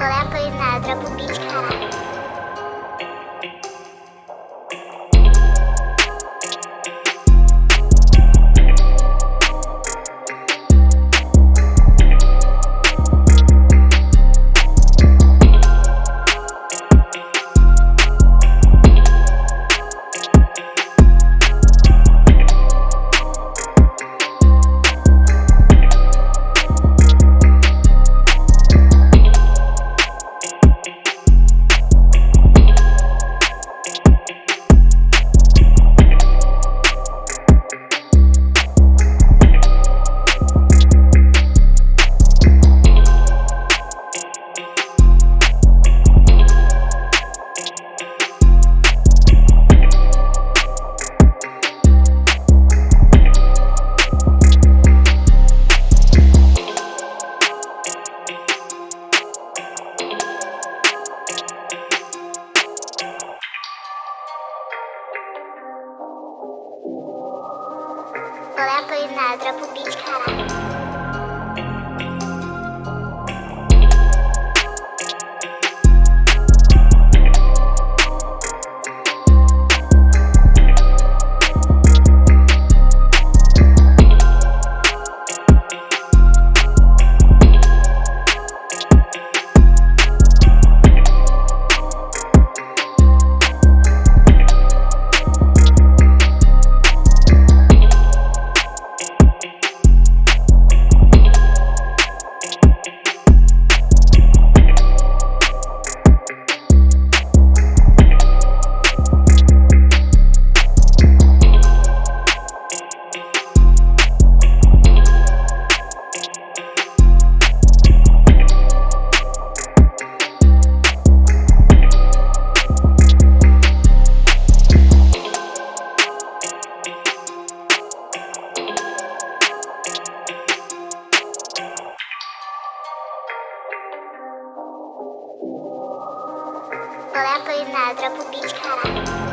Лепої недра, побічка. Olha a Polinadra pro beat, caralho. Lepo iz nas, dropu pičkara.